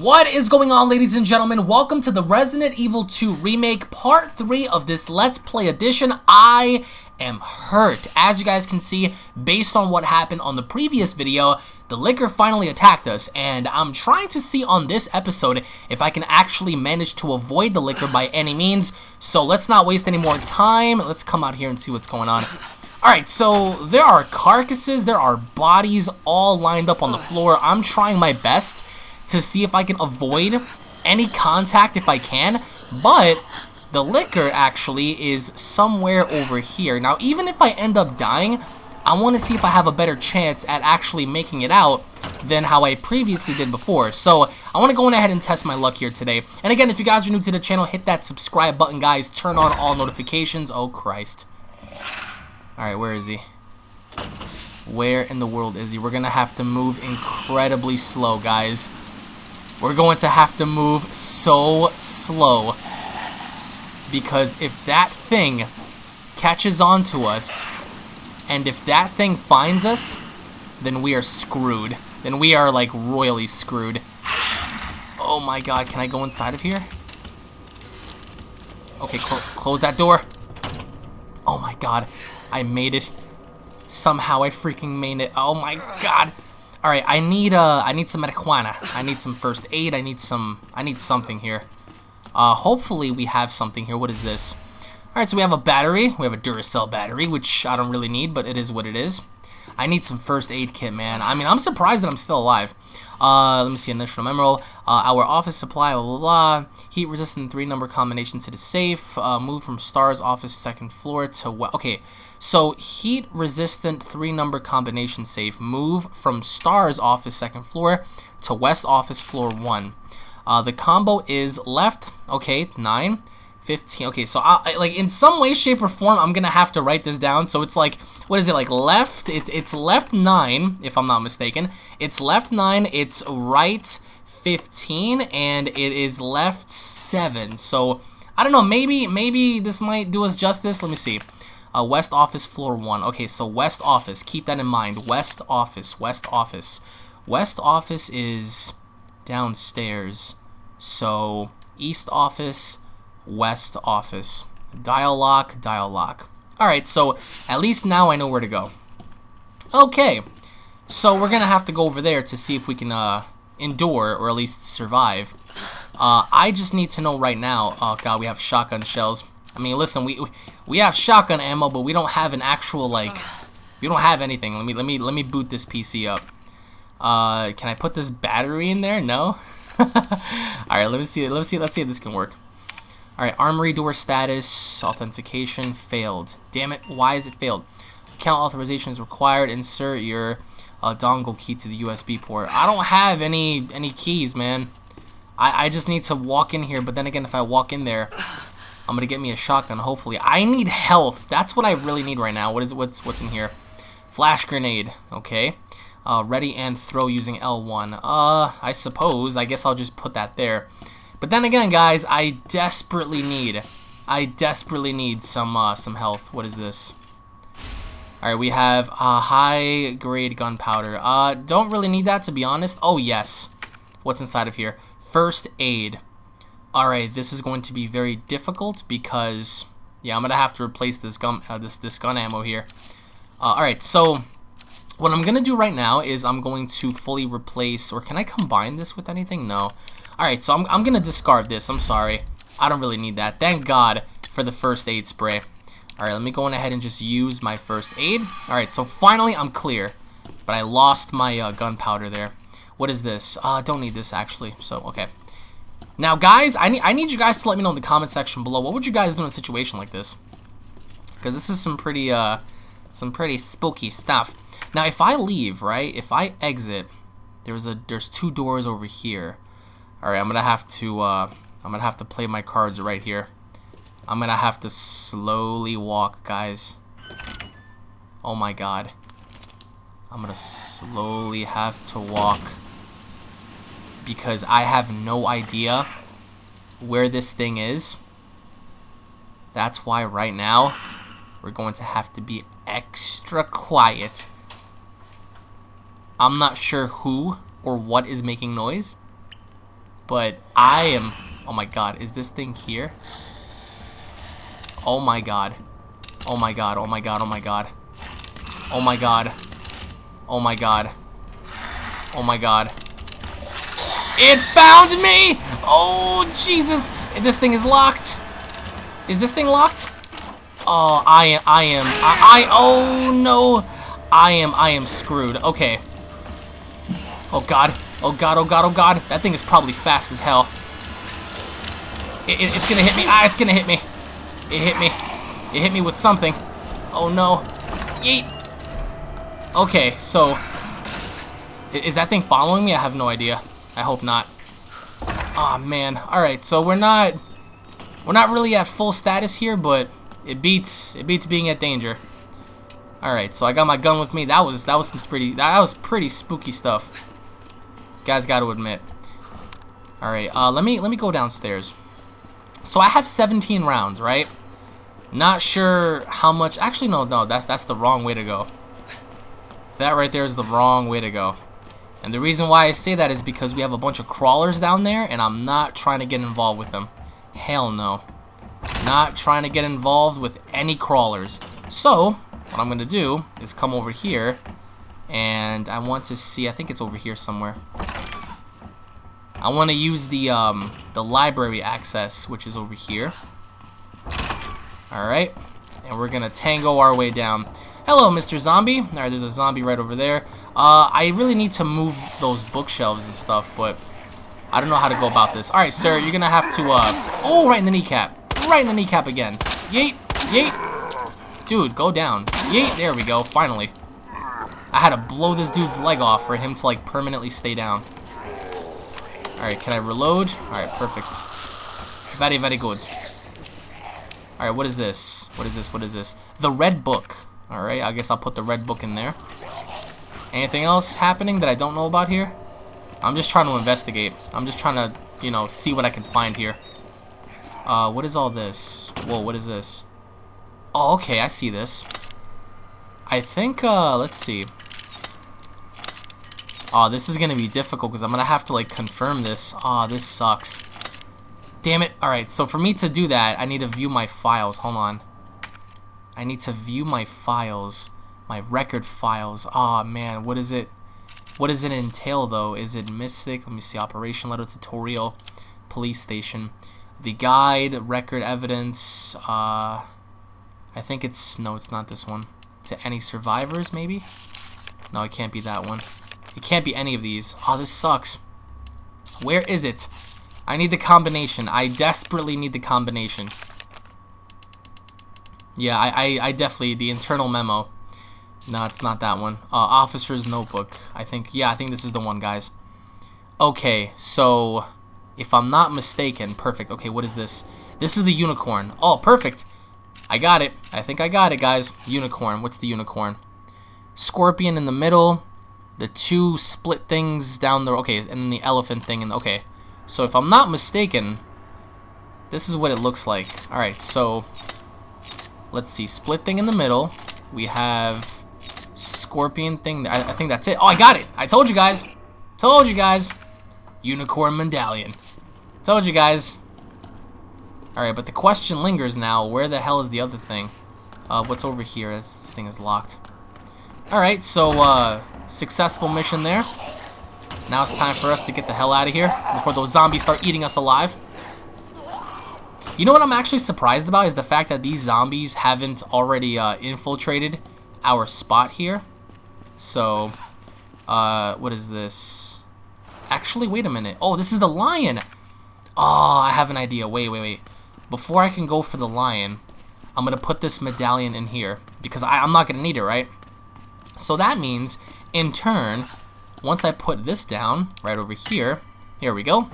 What is going on ladies and gentlemen? Welcome to the Resident Evil 2 Remake Part 3 of this Let's Play edition. I am hurt. As you guys can see, based on what happened on the previous video, the Licker finally attacked us, and I'm trying to see on this episode if I can actually manage to avoid the Licker by any means, so let's not waste any more time. Let's come out here and see what's going on. Alright, so there are carcasses, there are bodies all lined up on the floor. I'm trying my best to see if I can avoid any contact if I can, but the Licker actually is somewhere over here. Now, even if I end up dying, I want to see if I have a better chance at actually making it out than how I previously did before. So, I want to go ahead and test my luck here today. And again, if you guys are new to the channel, hit that subscribe button, guys. Turn on all notifications. Oh, Christ. Alright, where is he? Where in the world is he? We're going to have to move incredibly slow, guys. We're going to have to move so slow. Because if that thing catches on to us, and if that thing finds us, then we are screwed. Then we are, like, royally screwed. Oh my god, can I go inside of here? Okay, cl close that door. Oh my god, I made it. Somehow I freaking made it. Oh my god. All right, I need uh, I need some marijuana. I need some first aid. I need some, I need something here. Uh, hopefully we have something here. What is this? All right, so we have a battery. We have a Duracell battery, which I don't really need, but it is what it is. I need some first aid kit, man. I mean, I'm surprised that I'm still alive. Uh, let me see, initial memo. Uh, our office supply, blah, blah, blah. Heat resistant three number combination to the safe. Uh, move from STARS office second floor to, well, okay. So, heat resistant three number combination safe. Move from STARS office second floor to West office floor one. Uh, the combo is left, okay, nine. 15. Okay, so I, like in some way, shape, or form, I'm gonna have to write this down. So it's like, what is it like? Left. It's it's left nine, if I'm not mistaken. It's left nine. It's right 15, and it is left seven. So I don't know. Maybe maybe this might do us justice. Let me see. Uh, West Office, floor one. Okay, so West Office. Keep that in mind. West Office. West Office. West Office is downstairs. So East Office. West office. Dial lock, dial lock. Alright, so at least now I know where to go. Okay, so we're going to have to go over there to see if we can uh, endure or at least survive. Uh, I just need to know right now. Oh god, we have shotgun shells. I mean, listen, we we have shotgun ammo, but we don't have an actual like. We don't have anything. Let me let me let me boot this PC up. Uh, can I put this battery in there? No. All right, let me see. Let me see. Let's see if this can work. Alright, armory door status, authentication, failed. Damn it, why is it failed? Account authorization is required. Insert your uh, dongle key to the USB port. I don't have any any keys, man. I, I just need to walk in here, but then again, if I walk in there, I'm gonna get me a shotgun, hopefully. I need health. That's what I really need right now. What is it? What's, what's in here? Flash grenade, okay. Uh, ready and throw using L1. Uh, I suppose. I guess I'll just put that there. But then again, guys, I desperately need, I desperately need some, uh, some health. What is this? Alright, we have uh, high-grade gunpowder. Uh, don't really need that, to be honest. Oh, yes. What's inside of here? First aid. Alright, this is going to be very difficult because, yeah, I'm going to have to replace this gun, uh, this, this gun ammo here. Uh, Alright, so what I'm going to do right now is I'm going to fully replace, or can I combine this with anything? No. Alright, so I'm, I'm going to discard this. I'm sorry. I don't really need that. Thank God for the first aid spray. Alright, let me go on ahead and just use my first aid. Alright, so finally I'm clear. But I lost my uh, gunpowder there. What is this? Uh, don't need this actually. So, okay. Now, guys, I need, I need you guys to let me know in the comment section below. What would you guys do in a situation like this? Because this is some pretty, uh, some pretty spooky stuff. Now, if I leave, right, if I exit, there's a, there's two doors over here. Alright, I'm gonna have to uh, I'm gonna have to play my cards right here. I'm gonna have to slowly walk, guys. Oh my god. I'm gonna slowly have to walk because I have no idea where this thing is. That's why right now we're going to have to be extra quiet. I'm not sure who or what is making noise. But I am... Oh my god, is this thing here? Oh my god. Oh my god, oh my god, oh my god. Oh my god. Oh my god. Oh my god. It found me! Oh, Jesus! This thing is locked. Is this thing locked? Oh, I am, I am, I, I, oh no. I am, I am screwed. Okay. Oh god. Oh god, oh god, oh god. That thing is probably fast as hell. It, it, it's gonna hit me. Ah, it's gonna hit me. It hit me. It hit me with something. Oh no. Yeet. Okay, so... Is that thing following me? I have no idea. I hope not. Aw, oh, man. Alright, so we're not... We're not really at full status here, but it beats it beats being at danger. Alright, so I got my gun with me. That was that was some pretty that was pretty spooky stuff. Guys gotta admit. Alright, uh let me let me go downstairs. So I have 17 rounds, right? Not sure how much actually no no that's that's the wrong way to go. That right there is the wrong way to go. And the reason why I say that is because we have a bunch of crawlers down there and I'm not trying to get involved with them. Hell no. Not trying to get involved with any crawlers. So, what I'm going to do is come over here and I want to see, I think it's over here somewhere. I want to use the um, the library access, which is over here. Alright, and we're going to tango our way down. Hello, Mr. Zombie. Alright, there's a zombie right over there. Uh, I really need to move those bookshelves and stuff, but I don't know how to go about this. Alright, sir, you're gonna have to, uh... Oh, right in the kneecap. Right in the kneecap again. Yeet! Yeet! Dude, go down. Yeet! There we go, finally. I had to blow this dude's leg off for him to, like, permanently stay down. Alright, can I reload? Alright, perfect. Very, very good. Alright, what is this? What is this? What is this? The red book. Alright, I guess I'll put the red book in there. Anything else happening that I don't know about here? I'm just trying to investigate. I'm just trying to, you know, see what I can find here. Uh, what is all this? Whoa, what is this? Oh, okay, I see this. I think, uh, let's see. Oh, this is to be difficult because I'm to have to, like, confirm this. Oh, this sucks. Damn it. Alright, so for me to do that, I need to view my files. Hold on. I need to view my files. My record files. Oh, man, what is it? What does it entail, though? Is it Mystic? Let me see. Operation Letter Tutorial. Police Station. The guide, record evidence. Uh, I think it's... No, it's not this one. To any survivors, maybe? No, it can't be that one. It can't be any of these. Oh, this sucks. Where is it? I need the combination. I desperately need the combination. Yeah, I, I, I definitely... The internal memo. No, it's not that one. Uh, officer's notebook. I think, yeah, I think this is the one, guys. Okay, so, if I'm not mistaken, perfect. Okay, what is this? This is the unicorn. Oh, perfect. I got it. I think I got it, guys. Unicorn. What's the unicorn? Scorpion in the middle. The two split things down the... Okay, and then the elephant thing. And Okay, so if I'm not mistaken, this is what it looks like. Alright, so, let's see. Split thing in the middle. We have scorpion thing. I, I, think that's it. Oh, I got it. I told you guys. Told you guys. Unicorn medallion. Told you guys. Alright, but the question lingers now. Where the hell is the other thing? Uh, what's over here? This, this thing is locked. Alright, so, uh, successful mission there. Now it's time for us to get the hell out of here before those zombies start eating us alive. You know what I'm actually surprised about is the fact that these zombies haven't already uh, infiltrated our spot here. So, uh, what is this? Actually, wait a minute. Oh, this is the lion. Oh, I have an idea. Wait, wait, wait. Before I can go for the lion, I'm going to put this medallion in here because I, I'm not going to need it, right? So that means, in turn, once I put this down right over here, here we go.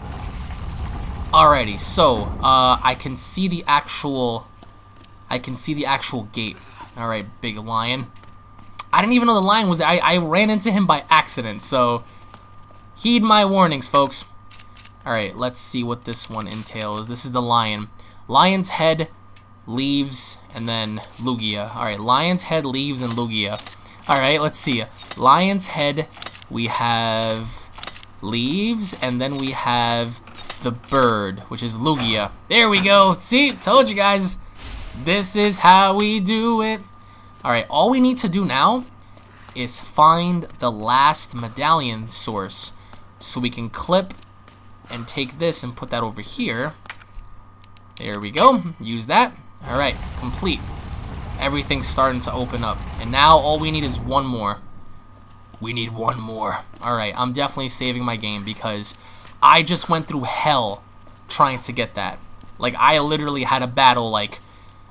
Alrighty, so uh, I can see the actual, I can see the actual gate. Alright, big lion. I didn't even know the lion was there. I, I ran into him by accident, so heed my warnings, folks. Alright, let's see what this one entails. This is the lion. Lion's head, leaves, and then Lugia. Alright, lion's head, leaves, and Lugia. Alright, let's see. Lion's head, we have leaves, and then we have the bird, which is Lugia. There we go. See, told you guys. This is how we do it. Alright, all we need to do now is find the last medallion source. So we can clip and take this and put that over here. There we go. Use that. Alright, complete. Everything's starting to open up. And now all we need is one more. We need one more. Alright, I'm definitely saving my game because I just went through hell trying to get that. Like, I literally had a battle, like,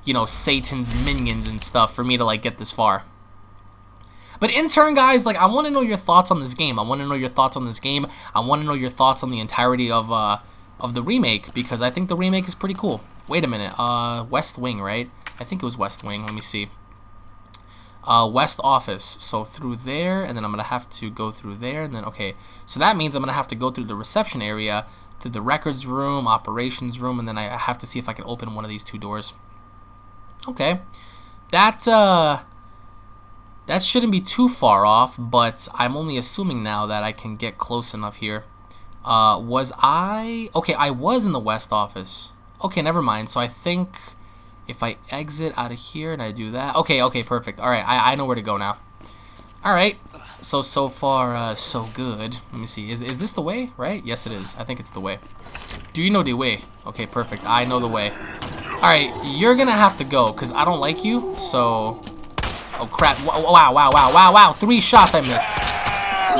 you know, Satan's minions and stuff for me to, like, get this far. But in turn, guys, like, I want to know your thoughts on this game. I want to know your thoughts on this game. I want to know your thoughts on the entirety of, uh, of the remake, because I think the remake is pretty cool. Wait a minute, uh, West Wing, right? I think it was West Wing, let me see. Uh, West Office, so through there, and then I'm going to have to go through there, and then, okay, so that means I'm going to have to go through the reception area, through the records room, operations room, and then I have to see if I can open one of these two doors. Okay, that, uh, that shouldn't be too far off, but I'm only assuming now that I can get close enough here. Uh, was I... Okay, I was in the west office. Okay, never mind. So I think if I exit out of here and I do that... Okay, okay, perfect. Alright, I, I know where to go now. Alright, so, so far, uh, so good. Let me see. Is, is this the way, right? Yes, it is. I think it's the way. Do you know the way? Okay, perfect. I know the way. Alright, you're gonna have to go, because I don't like you, so... Oh crap, wow, wow, wow, wow, wow, three shots I missed.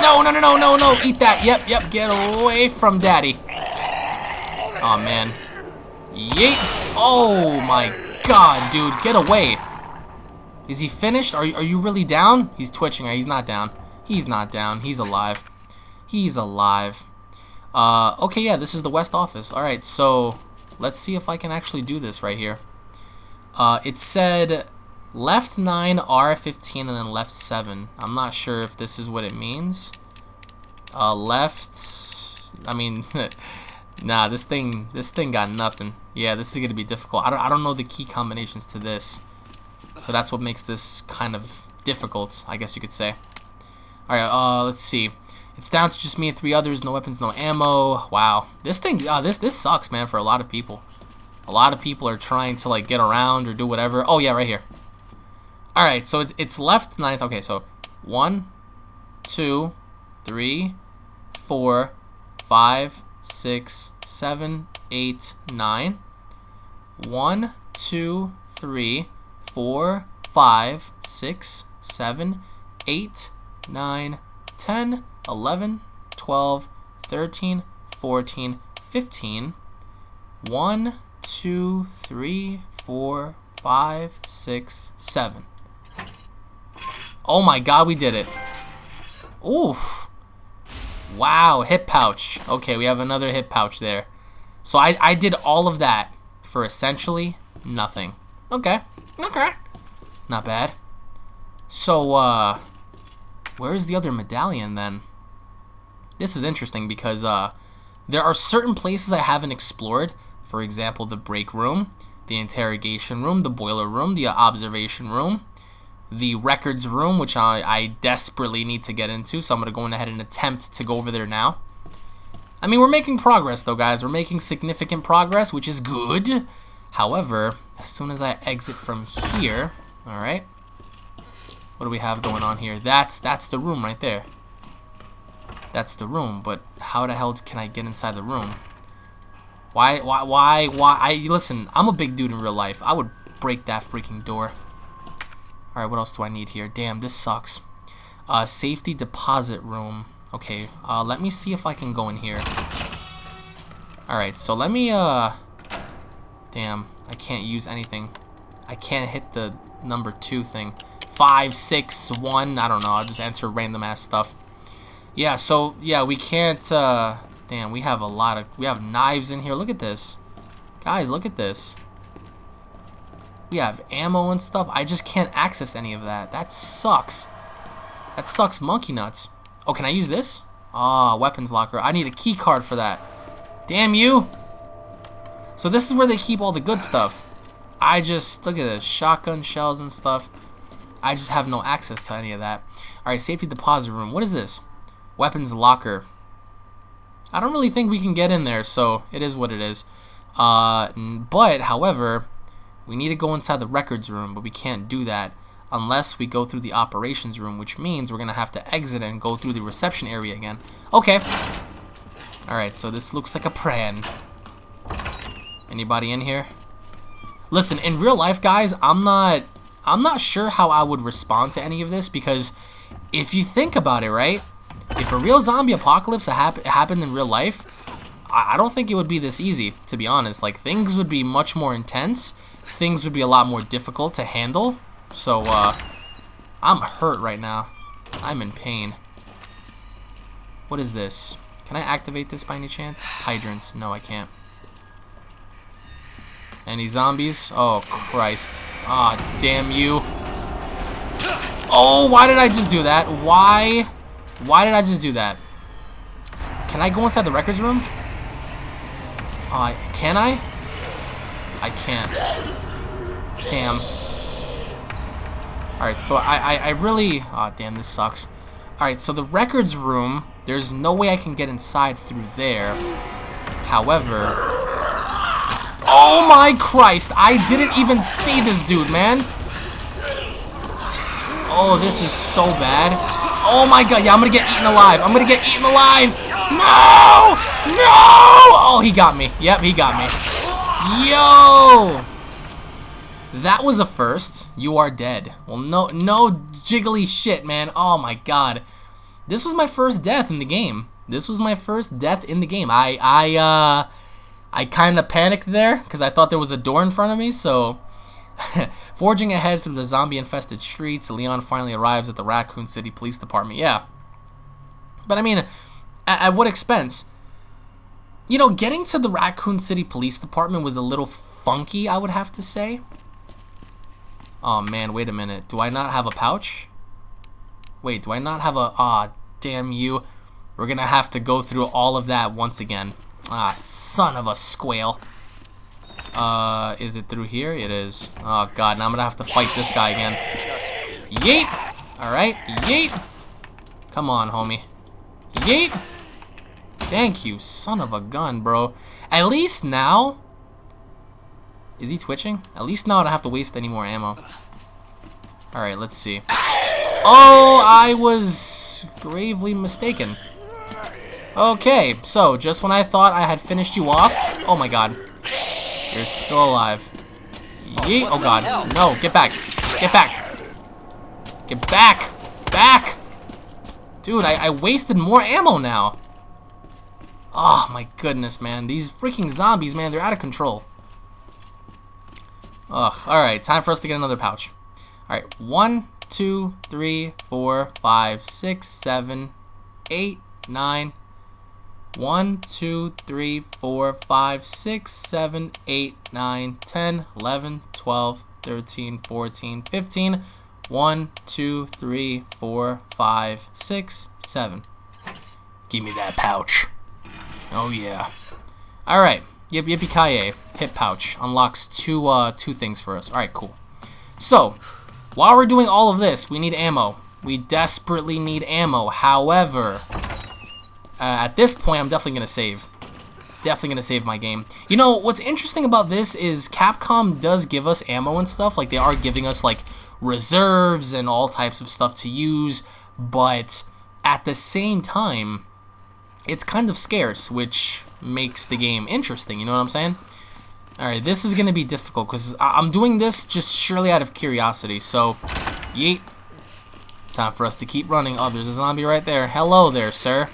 No, no, no, no, no, no, eat that, yep, yep, get away from daddy. Oh man. Yeet. Oh my god, dude, get away. Is he finished? Are, are you really down? He's twitching, he's not down. He's not down, he's alive. He's alive. Uh, okay, yeah, this is the West Office. Alright, so let's see if I can actually do this right here. Uh, it said left 9, R15, and then left 7. I'm not sure if this is what it means. Uh, left, I mean, nah, this thing, this thing got nothing. Yeah, this is going to be difficult. I don't, I don't know the key combinations to this. So that's what makes this kind of difficult, I guess you could say. Alright, uh, let's see. It's down to just me and three others, no weapons, no ammo. Wow. This thing, uh, this, this sucks, man, for a lot of people. A lot of people are trying to, like, get around or do whatever. Oh, yeah, right here. Alright, so it's, it's left nine. Okay, so one, two, three, four, five, six, seven, eight, nine. One, two, three, four, five, six, seven, eight, nine, ten, eleven, twelve, thirteen, fourteen, fifteen. One, two, three, four, five, six, seven. Oh my god, we did it. Oof. Wow, hip pouch. Okay, we have another hip pouch there. So I, I did all of that for essentially nothing. Okay. Okay. Not bad. So, uh, where's the other medallion then? This is interesting because, uh, there are certain places I haven't explored. For example, the break room, the interrogation room, the boiler room, the observation room, the records room, which I, I desperately need to get into, so I'm going to go ahead and attempt to go over there now. I mean, we're making progress, though, guys. We're making significant progress, which is good. However, as soon as I exit from here, alright, what do we have going on here? That's, that's the room right there. That's the room, but how the hell can I get inside the room? Why, why, why, why? I, listen, I'm a big dude in real life. I would break that freaking door. Alright, what else do I need here? Damn, this sucks. Uh, safety deposit room. Okay, uh, let me see if I can go in here. Alright, so let me, uh... Damn, I can't use anything. I can't hit the number two thing. Five, six, one, I don't know, I'll just answer random ass stuff. Yeah, so, yeah, we can't, uh... Damn, we have a lot of... We have knives in here. Look at this. Guys, look at this. We have ammo and stuff. I just can't access any of that. That sucks. That sucks monkey nuts. Oh, can I use this? Ah, oh, weapons locker. I need a key card for that. Damn you! So this is where they keep all the good stuff. I just, look at this, shotgun shells and stuff. I just have no access to any of that. Alright, safety deposit room. What is this? Weapons locker. I don't really think we can get in there, so it is what it is. Uh, but, however, we need to go inside the records room, but we can't do that unless we go through the operations room, which means we're going to have to exit and go through the reception area again. Okay. Alright, so this looks like a plan. Anybody in here? Listen, in real life, guys, I'm not... I'm not sure how I would respond to any of this because if you think about it, right? If a real zombie apocalypse hap happened in real life, I, I don't think it would be this easy, to be honest. Like, things would be much more intense. Things would be a lot more difficult to handle. So, uh, I'm hurt right now. I'm in pain. What is this? Can I activate this by any chance? Hydrants. No, I can't. Any zombies? Oh, Christ. Ah, damn you. Oh, why did I just do that? Why? Why did I just do that? Can I go inside the records room? Uh, can I? I can't. Damn. Alright, so I, I, I really... oh, damn, this sucks. Alright, so the records room, there's no way I can get inside through there. However... Oh my Christ! I didn't even see this dude, man! Oh, this is so bad. Oh my god, yeah, I'm gonna get eaten alive. I'm gonna get eaten alive! No! No! Oh, he got me. Yep, he got me. Yo! That was a first. You are dead. Well, no, no jiggly shit, man. Oh my god. This was my first death in the game. This was my first death in the game. I, I, uh, I kind of panicked there because I thought there was a door in front of me. So, forging ahead through the zombie-infested streets, Leon finally arrives at the Raccoon City Police Department. Yeah, but I mean, at, at what expense? You know, getting to the Raccoon City Police Department was a little funky, I would have to say. Oh man, wait a minute. Do I not have a pouch? Wait, do I not have a... Ah, oh, damn you. We're gonna have to go through all of that once again. Ah, son of a squale. Uh, is it through here? It is. Oh god, now I'm gonna have to fight this guy again. Yeet! Alright, yeet! Come on, homie. Yeet! Thank you, son of a gun, bro. At least now, is he twitching? At least now I don't have to waste any more ammo. Alright, let's see. Oh, I was gravely mistaken. Okay, so just when I thought I had finished you off, oh my god, you're still alive. Yeet, oh god, no, get back, get back, get back, back! Dude, I, I wasted more ammo now. Oh my goodness, man, these freaking zombies, man, they're out of control. Ugh, alright, time for us to get another pouch. Alright, one, two, three, four, five, six, seven, eight, nine. One, two, three, four, five, six, seven, eight, nine, ten, eleven, twelve, thirteen, fourteen, fifteen. One, two, three, four, five, six, seven. Give me that pouch. Oh yeah. Alright. Yep, Yippee Kaye, hip pouch, unlocks two uh, two things for us. Alright, cool. So, while we're doing all of this, we need ammo. We desperately need ammo. However, uh, at this point, I'm definitely going to save. Definitely going to save my game. You know, what's interesting about this is Capcom does give us ammo and stuff. Like, they are giving us, like, reserves and all types of stuff to use. But at the same time, it's kind of scarce, which makes the game interesting, you know what I'm saying? Alright, this is going to be difficult, because I'm doing this just surely out of curiosity, so, yeet. Time for us to keep running. Oh, there's a zombie right there. Hello there, sir.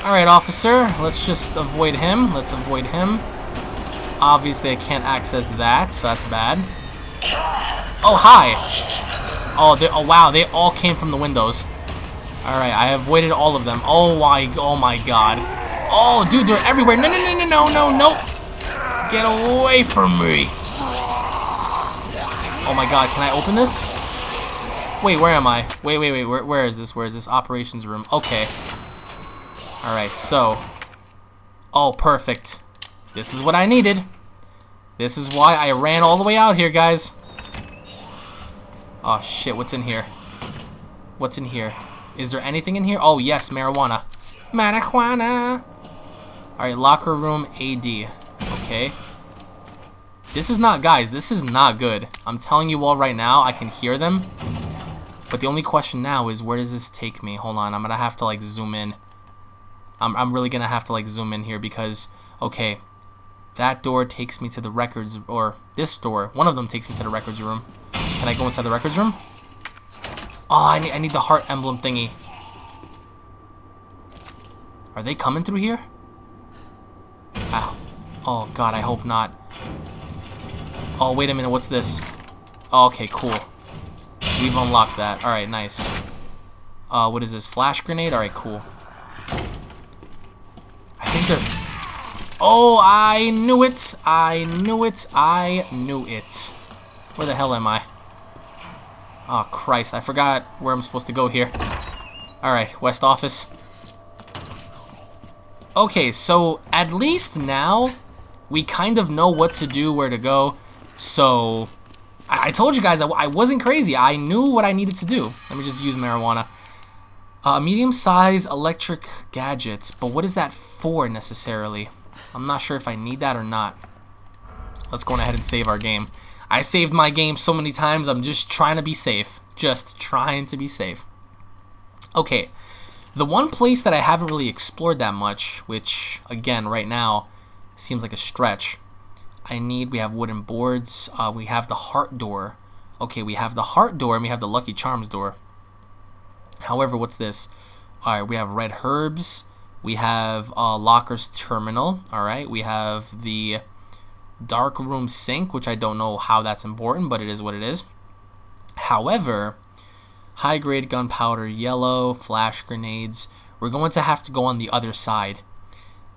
Alright, officer, let's just avoid him. Let's avoid him. Obviously, I can't access that, so that's bad. Oh, hi! Oh, oh wow, they all came from the windows. Alright, I avoided all of them. Oh my, oh my god. Oh, dude, they're everywhere. No, no, no, no, no, no, no. Get away from me. Oh my god, can I open this? Wait, where am I? Wait, wait, wait, where, where is this? Where is this? Operations room. Okay. Alright, so. Oh, perfect. This is what I needed. This is why I ran all the way out here, guys. Oh, shit, what's in here? What's in here? Is there anything in here? Oh, yes, marijuana. Marijuana! Alright, locker room AD. Okay. This is not, guys, this is not good. I'm telling you all right now, I can hear them. But the only question now is, where does this take me? Hold on, I'm gonna have to, like, zoom in. I'm, I'm really gonna have to, like, zoom in here because, okay, that door takes me to the records, or this door, one of them takes me to the records room. Can I go inside the records room? Oh, I need, I need the heart emblem thingy. Are they coming through here? Ow. Oh, God, I hope not. Oh, wait a minute, what's this? Oh, okay, cool. We've unlocked that. Alright, nice. Uh, what is this? Flash grenade? Alright, cool. I. Oh, I knew it! I knew it! I knew it. Where the hell am I? Oh, Christ, I forgot where I'm supposed to go here. Alright, West Office. Okay, so at least now we kind of know what to do, where to go. So I, I told you guys I, I, wasn't crazy. I knew what I needed to do. Let me just use marijuana. Uh, medium-sized electric gadgets, but what is that for necessarily? I'm not sure if I need that or not. Let's go ahead and save our game. I saved my game so many times, I'm just trying to be safe. Just trying to be safe. Okay, the one place that I haven't really explored that much, which, again, right now, seems like a stretch. I need, we have wooden boards, uh, we have the heart door. Okay, we have the heart door and we have the Lucky Charms door. However, what's this? Alright, we have red herbs. We have uh, Locker's Terminal. Alright, we have the dark room sink, which I don't know how that's important, but it is what it is. However, high grade gunpowder, yellow, flash grenades. We're going to have to go on the other side.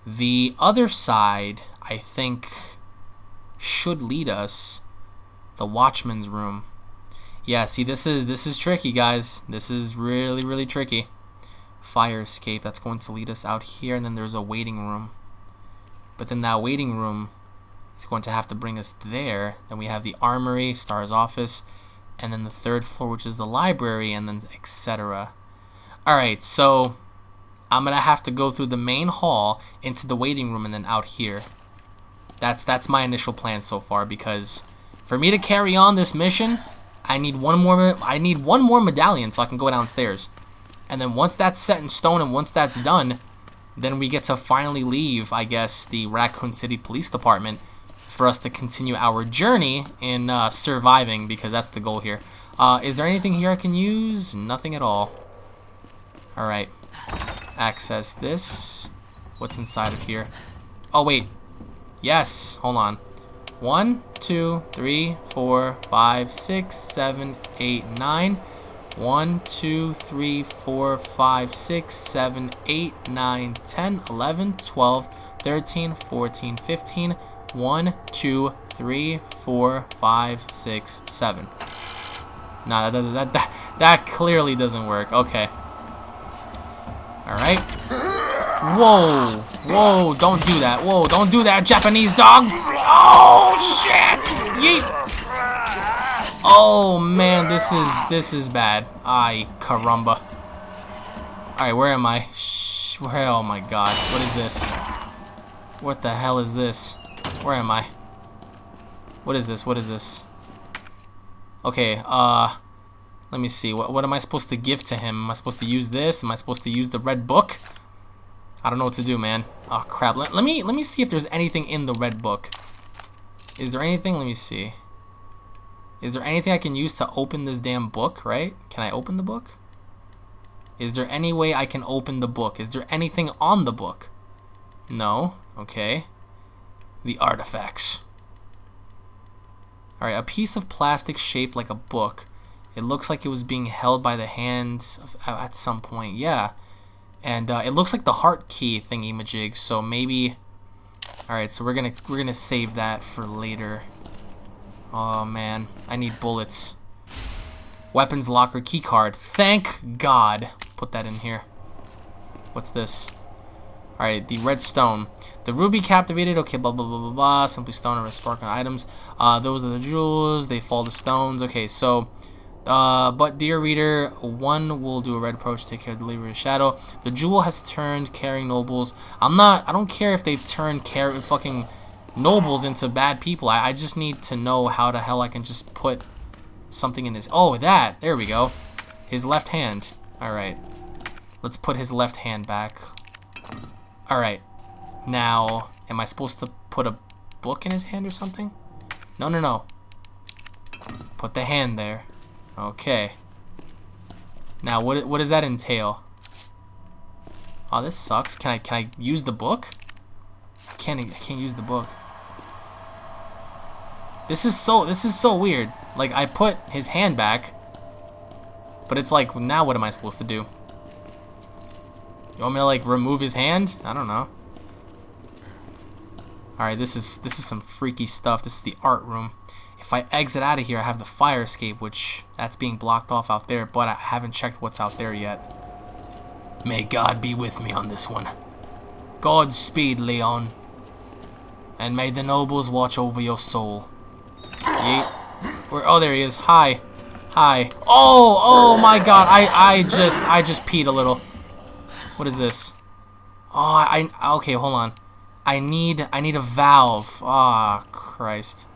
The other side, I think, should lead us the watchman's room. Yeah, see this is this is tricky guys. This is really really tricky. Fire escape, that's going to lead us out here and then there's a waiting room. But then that waiting room is going to have to bring us there. Then we have the armory, STARS office, and then the third floor, which is the library, and then etc. Alright, so I'm gonna have to go through the main hall into the waiting room and then out here. That's that's my initial plan so far because for me to carry on this mission, I need one more I need one more medallion so I can go downstairs. And then once that's set in stone and once that's done, then we get to finally leave, I guess, the Raccoon City Police Department for us to continue our journey in uh, surviving because that's the goal here. Uh, is there anything here I can use? Nothing at all. Alright. Access this. What's inside of here? Oh, wait. Yes. Hold on. One, two, three, four, five, six, seven, eight, nine. One, two, three, four, five, six, seven, eight, nine, ten, eleven, twelve, thirteen, fourteen, fifteen. 1, 2, 3, 4, 5, 6, 7. Nah, that, that, that, that clearly doesn't work. Okay. Alright. Whoa. Whoa, don't do that. Whoa, don't do that, Japanese dog. Oh, shit. Yeet. Oh, man, this is, this is bad. Ay, caramba. Alright, where am I? Shh, where, oh my god. What is this? What the hell is this? Where am I? What is this? What is this? Okay, uh... Let me see. What, what am I supposed to give to him? Am I supposed to use this? Am I supposed to use the red book? I don't know what to do, man. Oh, crap. Let, let me let me see if there's anything in the red book. Is there anything? Let me see. Is there anything I can use to open this damn book, right? Can I open the book? Is there any way I can open the book? Is there anything on the book? No. Okay the artifacts. Alright, a piece of plastic shaped like a book. It looks like it was being held by the hands of, at some point. Yeah. And uh, it looks like the heart key thingy majig, so maybe... Alright, so we're gonna we're gonna save that for later. Oh man, I need bullets. Weapons locker keycard. Thank God. Put that in here. What's this? Alright, the red stone. The ruby captivated, okay, blah, blah, blah, blah, blah. Simply stone or sparkling items. Uh, those are the jewels. They fall to stones. Okay, so Uh, but dear reader, one will do a red approach to take care of the of shadow. The jewel has turned caring nobles. I'm not. I don't care if they've turned care fucking nobles into bad people. I, I just need to know how the hell I can just put something in his. Oh, that. There we go. His left hand. All right. Let's put his left hand back. All right. Now, am I supposed to put a book in his hand or something? No, no, no. Put the hand there. Okay. Now, what what does that entail? Oh, this sucks. Can I can I use the book? I can't I can't use the book. This is so this is so weird. Like I put his hand back, but it's like now what am I supposed to do? You want me to like remove his hand? I don't know. Alright, this is this is some freaky stuff. This is the art room. If I exit out of here, I have the fire escape, which that's being blocked off out there, but I haven't checked what's out there yet. May God be with me on this one. Godspeed, Leon. And may the nobles watch over your soul. Yeet. Where, oh, there he is. Hi. Hi. Oh, oh my god. I, I just, I just peed a little. What is this? Oh, I, okay, hold on. I need, I need a valve. Ah, oh, Christ.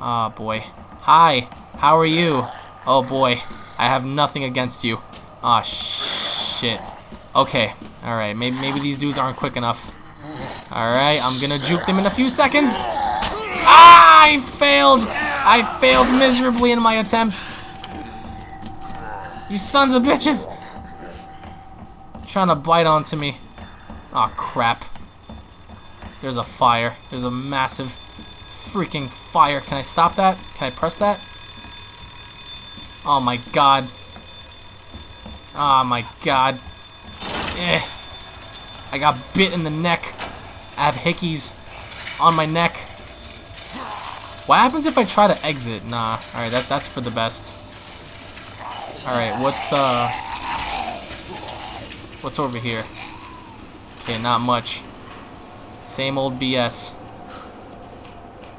Oh, boy. Hi. How are you? Oh, boy. I have nothing against you. Oh, shit. Okay. Alright, maybe, maybe these dudes aren't quick enough. Alright, I'm gonna juke them in a few seconds. Ah, I failed. I failed miserably in my attempt. You sons of bitches. Trying to bite onto me. Oh crap. There's a fire. There's a massive freaking fire. Can I stop that? Can I press that? Oh my god. Oh my god. Eh. I got bit in the neck. I have hickeys on my neck. What happens if I try to exit? Nah. Alright, that, that's for the best. Alright, what's, uh... What's over here? Okay, not much. Same old BS.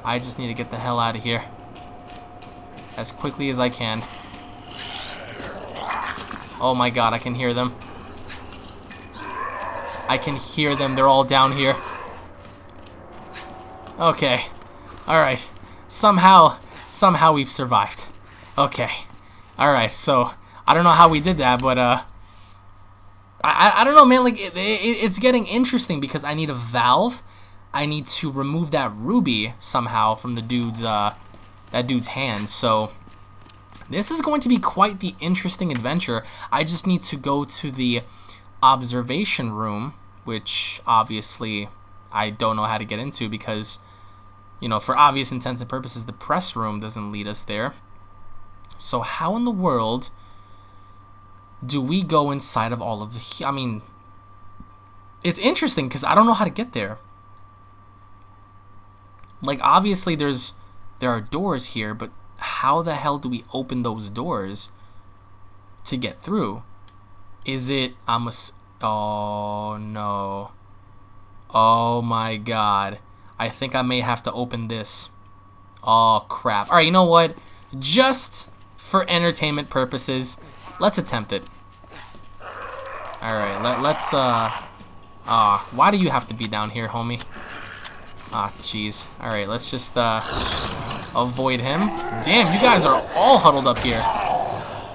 I just need to get the hell out of here. As quickly as I can. Oh my god, I can hear them. I can hear them. They're all down here. Okay. Alright. Somehow, somehow we've survived. Okay. Alright, so, I don't know how we did that, but, uh... I, I don't know, man, like, it, it, it's getting interesting because I need a valve. I need to remove that ruby somehow from the dude's, uh, that dude's hand, so... This is going to be quite the interesting adventure. I just need to go to the observation room, which obviously I don't know how to get into because you know, for obvious intents and purposes, the press room doesn't lead us there. So how in the world do we go inside of all of the... I mean, it's interesting because I don't know how to get there. Like, obviously there's there are doors here, but how the hell do we open those doors to get through? Is it... I'm a... Oh, no. Oh, my God. I think I may have to open this. Oh, crap. Alright, you know what? Just for entertainment purposes, let's attempt it. Alright, let, let's, uh... Ah, uh, why do you have to be down here, homie? Ah, jeez. Alright, let's just, uh... Avoid him. Damn, you guys are all huddled up here.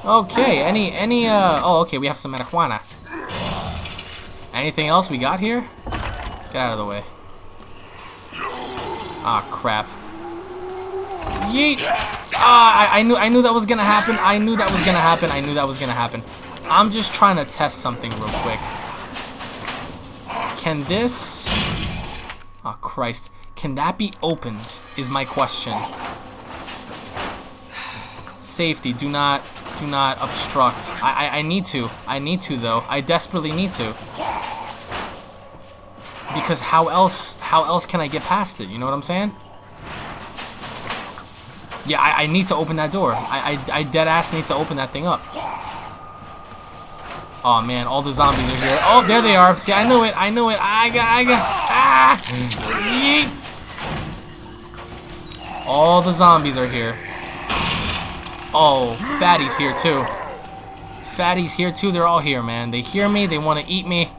Okay, any, any, uh... Oh, okay, we have some marijuana. Anything else we got here? Get out of the way. Ah, crap. Yeet! Ah, I, I, knew I knew that was gonna happen. I knew that was gonna happen. I knew that was gonna happen. I'm just trying to test something real quick. Can this... Oh, Christ. Can that be opened, is my question. Safety, do not, do not obstruct. I, I, I need to. I need to, though. I desperately need to because how else how else can I get past it? You know what I'm saying? Yeah, I, I need to open that door. I, I, I dead ass need to open that thing up. Oh man, all the zombies are here. Oh, there they are. See, I knew it. I knew it. I got, I got. All the zombies are here. Oh, Fatty's here too. Fatty's here too. They're all here, man. They hear me. They want to eat me.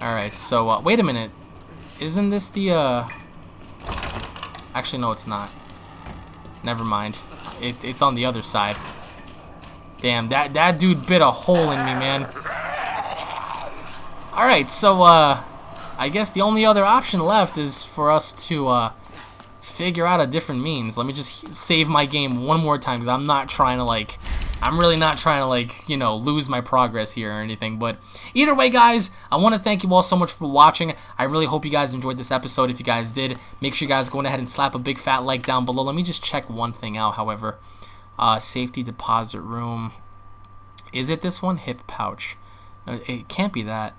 Alright, so, uh, wait a minute. Isn't this the, uh... Actually, no, it's not. Never mind. It, it's on the other side. Damn, that, that dude bit a hole in me, man. Alright, so, uh... I guess the only other option left is for us to, uh... Figure out a different means. Let me just save my game one more time, because I'm not trying to, like I'm really not trying to like, you know, lose my progress here or anything. But either way, guys, I want to thank you all so much for watching. I really hope you guys enjoyed this episode. If you guys did, make sure you guys go ahead and slap a big fat like down below. Let me just check one thing out, however. Uh, safety deposit room. Is it this one? Hip pouch. Uh, it can't be that.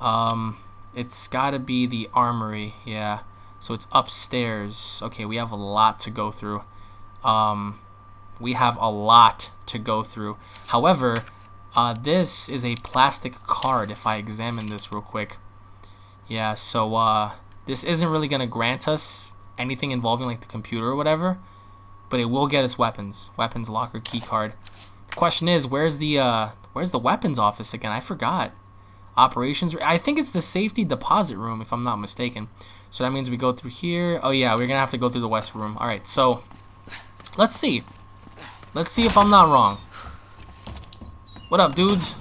Um, it's got to be the armory. Yeah. So it's upstairs. Okay, we have a lot to go through. Um, we have a lot to go through. However, uh, this is a plastic card if I examine this real quick. Yeah, so uh, this isn't really going to grant us anything involving like the computer or whatever, but it will get us weapons. Weapons locker key card. The question is, where's the uh, where's the weapons office again? I forgot. Operations. I think it's the safety deposit room if I'm not mistaken. So that means we go through here. Oh yeah, we're gonna have to go through the west room. All right, so let's see. Let's see if I'm not wrong. What up, dudes?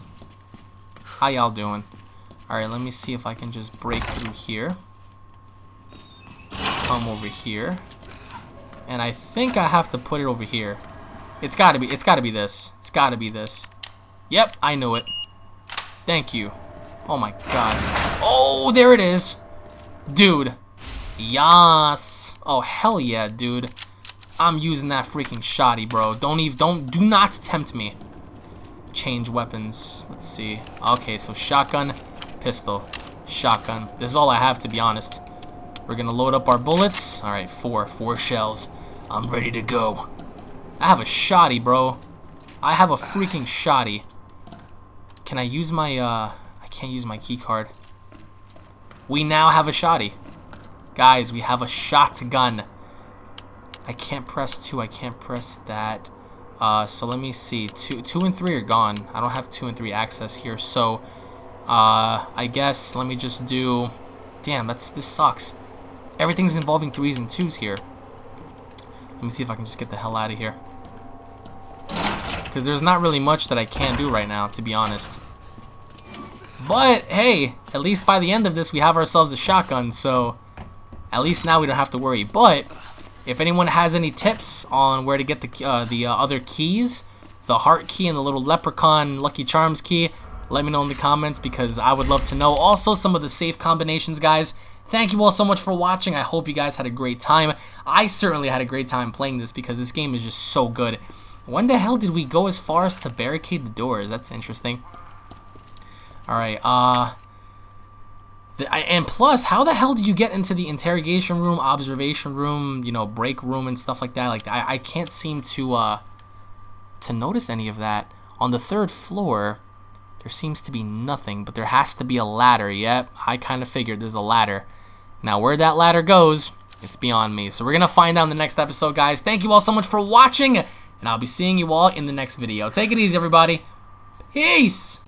How y'all doing? Alright, let me see if I can just break through here. Come over here. And I think I have to put it over here. It's gotta be, it's gotta be this. It's gotta be this. Yep, I knew it. Thank you. Oh my god. Oh, there it is. Dude. Yas. Oh, hell yeah, dude. I'm using that freaking shoddy, bro. Don't even, don't, do not tempt me. Change weapons. Let's see. Okay, so shotgun, pistol, shotgun. This is all I have, to be honest. We're gonna load up our bullets. All right, four, four shells. I'm ready to go. I have a shoddy, bro. I have a freaking shoddy. Can I use my, uh, can't use my key card. We now have a shoddy. Guys, we have a shotgun. I can't press 2. I can't press that. Uh, so let me see. 2, two and 3 are gone. I don't have 2 and 3 access here. So uh, I guess let me just do... Damn, that's this sucks. Everything's involving 3s and 2s here. Let me see if I can just get the hell out of here. Because there's not really much that I can do right now, to be honest. But, hey, at least by the end of this, we have ourselves a shotgun, so at least now we don't have to worry. But if anyone has any tips on where to get the, uh, the uh, other keys, the heart key and the little leprechaun Lucky Charms key, let me know in the comments because I would love to know. Also, some of the safe combinations, guys. Thank you all so much for watching. I hope you guys had a great time. I certainly had a great time playing this because this game is just so good. When the hell did we go as far as to barricade the doors? That's interesting. Alright, uh... And plus, how the hell did you get into the interrogation room, observation room, you know, break room and stuff like that? Like, I, I can't seem to, uh, to notice any of that. On the third floor, there seems to be nothing, but there has to be a ladder. Yep, I kind of figured there's a ladder. Now, where that ladder goes, it's beyond me. So we're going to find out in the next episode, guys. Thank you all so much for watching, and I'll be seeing you all in the next video. Take it easy, everybody. Peace!